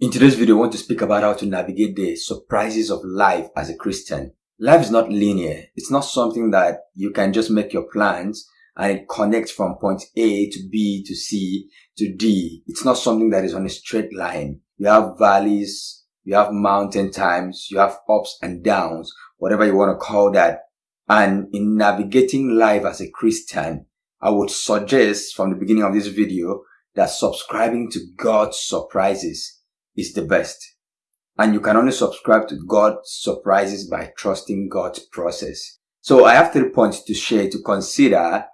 In today's video, I want to speak about how to navigate the surprises of life as a Christian. Life is not linear. It's not something that you can just make your plans and it connects from point A to B to C to D. It's not something that is on a straight line. You have valleys, you have mountain times, you have ups and downs, whatever you want to call that. And in navigating life as a Christian, I would suggest from the beginning of this video that subscribing to God's surprises is the best. And you can only subscribe to God's surprises by trusting God's process. So I have three points to share to consider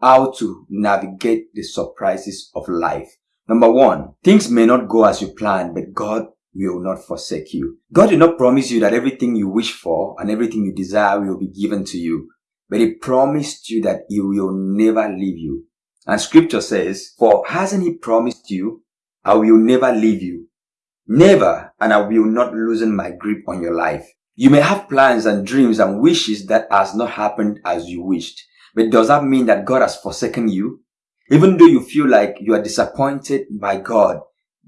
how to navigate the surprises of life. Number one, things may not go as you plan, but God will not forsake you. God did not promise you that everything you wish for and everything you desire will be given to you, but He promised you that He will never leave you. And scripture says, for hasn't He promised you, I will never leave you Never, and I will not loosen my grip on your life. You may have plans and dreams and wishes that has not happened as you wished. But does that mean that God has forsaken you? Even though you feel like you are disappointed by God,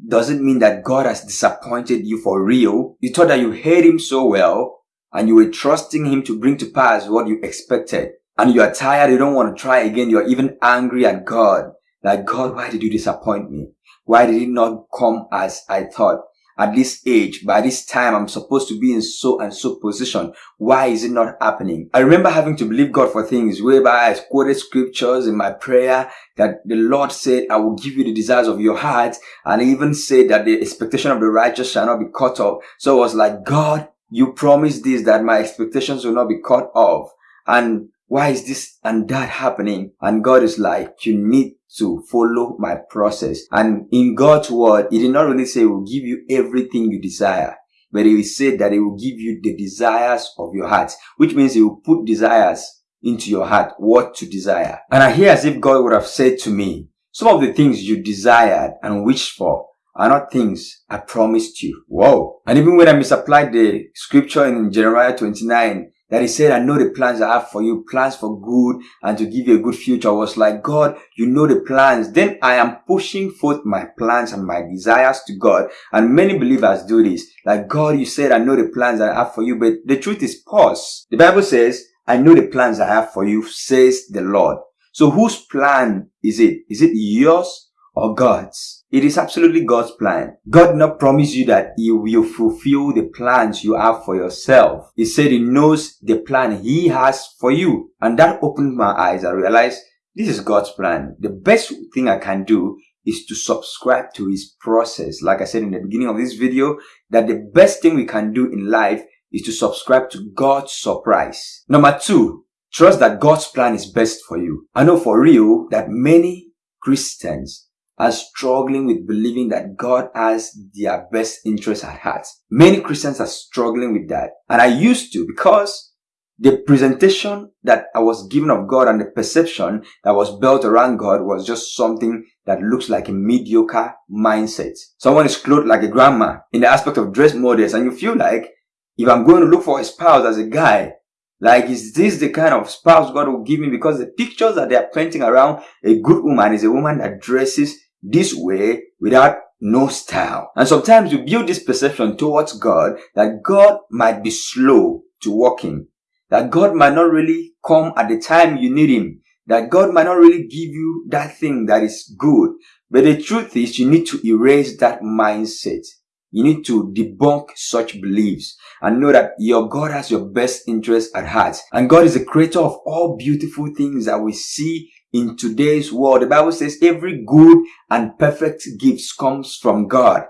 does it mean that God has disappointed you for real? You thought that you hate Him so well and you were trusting Him to bring to pass what you expected. And you are tired, you don't want to try again, you're even angry at God. Like, God, why did you disappoint me? Why did it not come as I thought? At this age, by this time, I'm supposed to be in so and so position. Why is it not happening? I remember having to believe God for things whereby I quoted scriptures in my prayer that the Lord said, I will give you the desires of your heart. And even said that the expectation of the righteous shall not be cut off. So I was like, God, you promised this, that my expectations will not be cut off. And why is this and that happening? And God is like, you need to follow my process. And in God's word, He did not only say He will give you everything you desire, but He said that He will give you the desires of your heart, which means He will put desires into your heart, what to desire. And I hear as if God would have said to me, some of the things you desired and wished for are not things I promised you. Whoa. And even when I misapplied the scripture in Jeremiah 29, that he said, I know the plans I have for you, plans for good and to give you a good future. I was like, God, you know the plans. Then I am pushing forth my plans and my desires to God. And many believers do this. Like, God, you said, I know the plans I have for you. But the truth is pause. The Bible says, I know the plans I have for you, says the Lord. So whose plan is it? Is it yours or God's. It is absolutely God's plan. God not promise you that He will fulfill the plans you have for yourself. He said He knows the plan He has for you. And that opened my eyes. I realized this is God's plan. The best thing I can do is to subscribe to His process. Like I said in the beginning of this video, that the best thing we can do in life is to subscribe to God's surprise. Number two, trust that God's plan is best for you. I know for real that many Christians are struggling with believing that God has their best interests at heart. Many Christians are struggling with that. And I used to because the presentation that I was given of God and the perception that was built around God was just something that looks like a mediocre mindset. Someone is clothed like a grandma in the aspect of dress models and you feel like if I'm going to look for a spouse as a guy, like, is this the kind of spouse God will give me? Because the pictures that they are painting around a good woman is a woman that dresses this way without no style. And sometimes you build this perception towards God that God might be slow to walking, that God might not really come at the time you need Him, that God might not really give you that thing that is good. But the truth is you need to erase that mindset. You need to debunk such beliefs and know that your God has your best interest at heart. And God is the creator of all beautiful things that we see in today's world. The Bible says every good and perfect gift comes from God.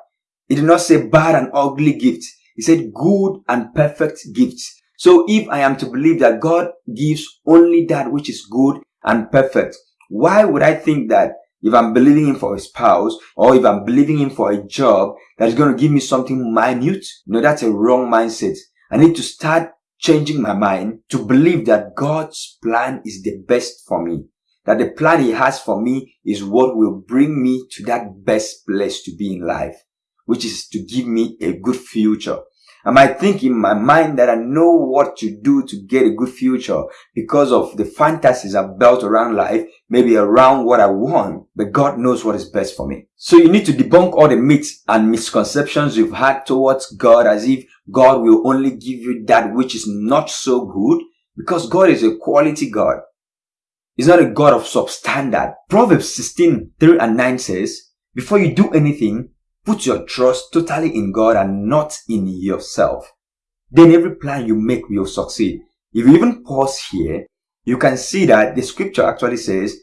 It did not say bad and ugly gifts. It said good and perfect gifts. So if I am to believe that God gives only that which is good and perfect, why would I think that if I'm believing him for a spouse or if I'm believing him for a job that is going to give me something minute? No, that's a wrong mindset. I need to start changing my mind to believe that God's plan is the best for me that the plan he has for me is what will bring me to that best place to be in life, which is to give me a good future. I might think in my mind that I know what to do to get a good future because of the fantasies I've built around life, maybe around what I want, but God knows what is best for me. So you need to debunk all the myths and misconceptions you've had towards God as if God will only give you that which is not so good because God is a quality God. He's not a God of substandard. Proverbs 16, 3 and 9 says, before you do anything, Put your trust totally in God and not in yourself. Then every plan you make will succeed. If you even pause here, you can see that the scripture actually says,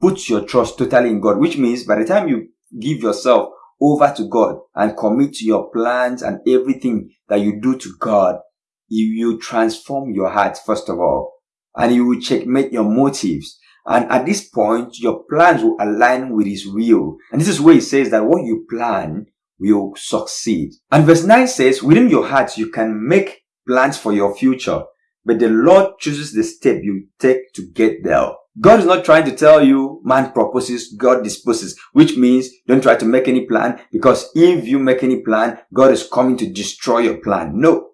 put your trust totally in God, which means by the time you give yourself over to God and commit to your plans and everything that you do to God, you will transform your heart first of all, and you will checkmate your motives. And at this point, your plans will align with his will. And this is where he says that what you plan will succeed. And verse 9 says, within your heart, you can make plans for your future, but the Lord chooses the step you take to get there. God is not trying to tell you man proposes, God disposes, which means don't try to make any plan because if you make any plan, God is coming to destroy your plan. No.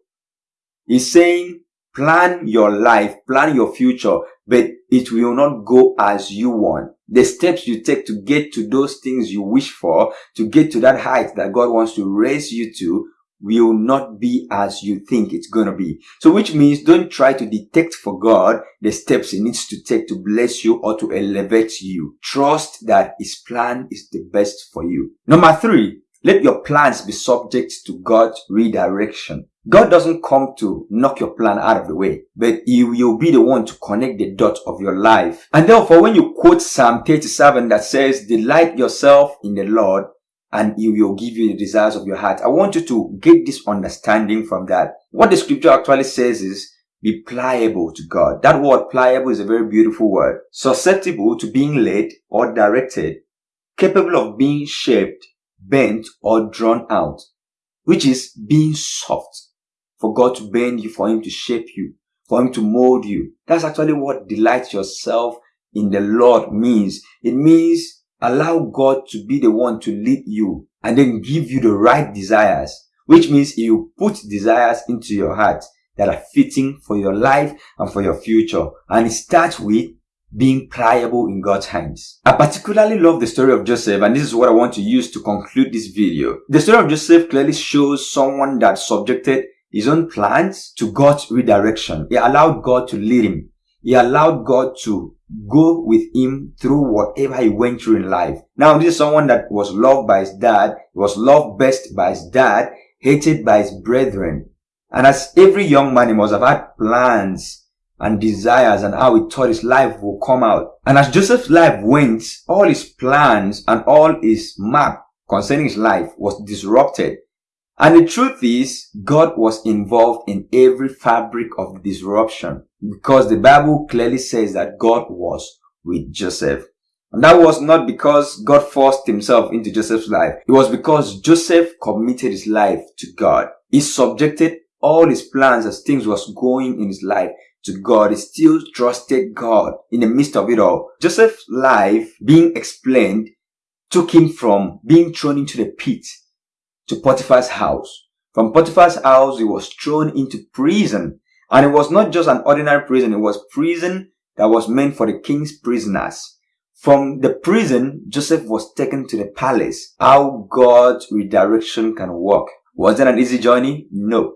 He's saying plan your life, plan your future, but it will not go as you want. The steps you take to get to those things you wish for, to get to that height that God wants to raise you to, will not be as you think it's gonna be. So which means don't try to detect for God the steps he needs to take to bless you or to elevate you. Trust that his plan is the best for you. Number three, let your plans be subject to God's redirection. God doesn't come to knock your plan out of the way, but He will be the one to connect the dots of your life. And therefore, when you quote Psalm 37 that says, delight yourself in the Lord and He will give you the desires of your heart. I want you to get this understanding from that. What the scripture actually says is, be pliable to God. That word pliable is a very beautiful word. Susceptible to being led or directed, capable of being shaped bent or drawn out, which is being soft for God to bend you, for Him to shape you, for Him to mold you. That's actually what delight yourself in the Lord means. It means allow God to be the one to lead you and then give you the right desires, which means you put desires into your heart that are fitting for your life and for your future. And it starts with being pliable in God's hands. I particularly love the story of Joseph and this is what I want to use to conclude this video. The story of Joseph clearly shows someone that subjected his own plans to God's redirection. He allowed God to lead him. He allowed God to go with him through whatever he went through in life. Now this is someone that was loved by his dad, was loved best by his dad, hated by his brethren. And as every young man, he must have had plans and desires and how he thought his life will come out. And as Joseph's life went, all his plans and all his map concerning his life was disrupted. And the truth is, God was involved in every fabric of disruption because the Bible clearly says that God was with Joseph. And that was not because God forced himself into Joseph's life. It was because Joseph committed his life to God. He subjected all his plans as things was going in his life to God. He still trusted God in the midst of it all. Joseph's life being explained took him from being thrown into the pit to Potiphar's house. From Potiphar's house, he was thrown into prison. And it was not just an ordinary prison, it was prison that was meant for the king's prisoners. From the prison, Joseph was taken to the palace. How God's redirection can work. Was it an easy journey? No.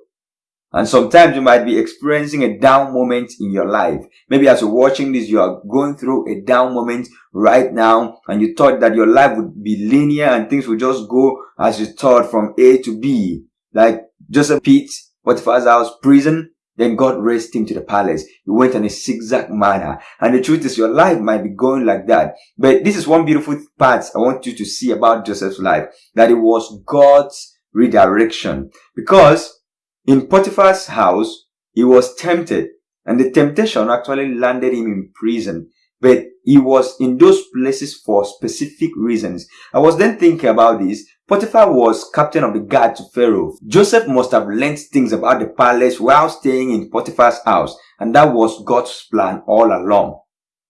And sometimes you might be experiencing a down moment in your life. Maybe as you're watching this, you are going through a down moment right now and you thought that your life would be linear and things would just go as you thought from A to B. Like Joseph Pitt, Potiphar's house, prison, then God raised him to the palace. He went in a zigzag manner. And the truth is your life might be going like that. But this is one beautiful part I want you to see about Joseph's life. That it was God's redirection. Because in Potiphar's house, he was tempted and the temptation actually landed him in prison. But he was in those places for specific reasons. I was then thinking about this. Potiphar was captain of the guard to Pharaoh. Joseph must have learned things about the palace while staying in Potiphar's house. And that was God's plan all along.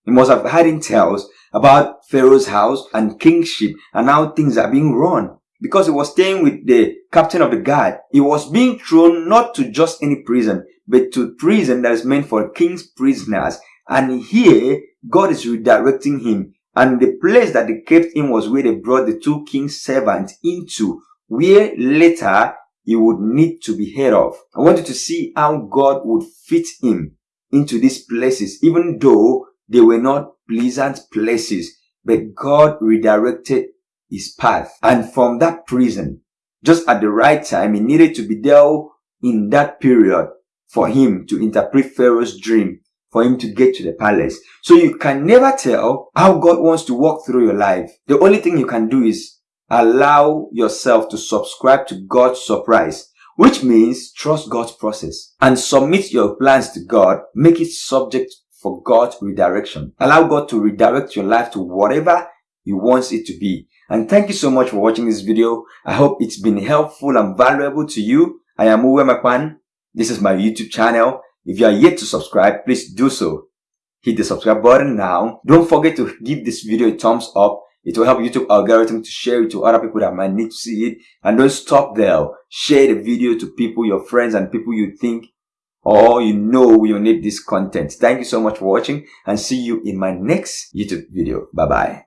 He must have had intel about Pharaoh's house and kingship and how things are being run. Because he was staying with the captain of the guard. He was being thrown not to just any prison, but to prison that is meant for king's prisoners. And here, God is redirecting him. And the place that they kept him was where they brought the two king's servants into, where later he would need to be heard of. I wanted to see how God would fit him into these places, even though they were not pleasant places, but God redirected his path. And from that prison, just at the right time, he needed to be there in that period for him to interpret Pharaoh's dream, for him to get to the palace. So you can never tell how God wants to walk through your life. The only thing you can do is allow yourself to subscribe to God's surprise, which means trust God's process and submit your plans to God. Make it subject for God's redirection. Allow God to redirect your life to whatever He wants it to be. And thank you so much for watching this video. I hope it's been helpful and valuable to you. I am Uwe Makwan. This is my YouTube channel. If you are yet to subscribe, please do so. Hit the subscribe button now. Don't forget to give this video a thumbs up. It will help YouTube algorithm to share it to other people that might need to see it. And don't stop there. Share the video to people, your friends and people you think or you know will need this content. Thank you so much for watching and see you in my next YouTube video. Bye bye.